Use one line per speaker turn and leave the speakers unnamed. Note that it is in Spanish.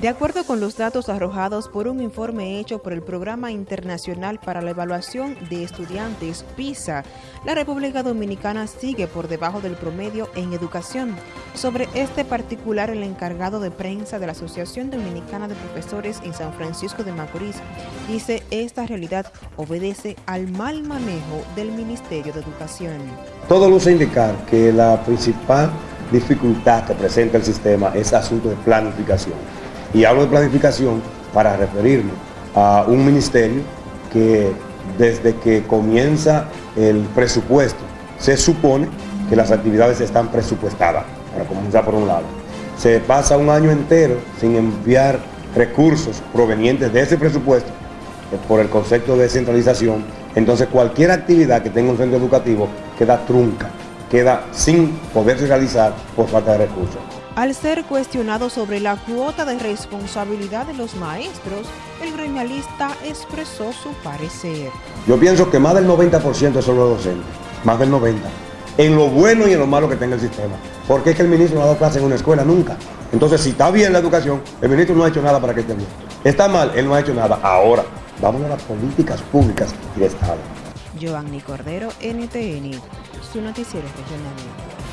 De acuerdo con los datos arrojados por un informe hecho por el Programa Internacional para la Evaluación de Estudiantes PISA, la República Dominicana sigue por debajo del promedio en educación. Sobre este particular, el encargado de prensa de la Asociación Dominicana de Profesores en San Francisco de Macorís dice esta realidad obedece al mal manejo del Ministerio de Educación.
Todo luce indicar que la principal dificultad que presenta el sistema es asunto de planificación. Y hablo de planificación para referirme a un ministerio que desde que comienza el presupuesto se supone que las actividades están presupuestadas, para comenzar por un lado. Se pasa un año entero sin enviar recursos provenientes de ese presupuesto eh, por el concepto de descentralización, entonces cualquier actividad que tenga un centro educativo queda trunca, queda sin poderse realizar por falta de recursos.
Al ser cuestionado sobre la cuota de responsabilidad de los maestros, el gremialista expresó su parecer.
Yo pienso que más del 90% son los docentes, más del 90%, en lo bueno y en lo malo que tenga el sistema. Porque es que el ministro no ha dado clase en una escuela nunca. Entonces, si está bien la educación, el ministro no ha hecho nada para que esté bien. Está mal, él no ha hecho nada. Ahora, vamos a las políticas públicas y de Estado.
Giovanni Cordero, NTN, su noticiero regional.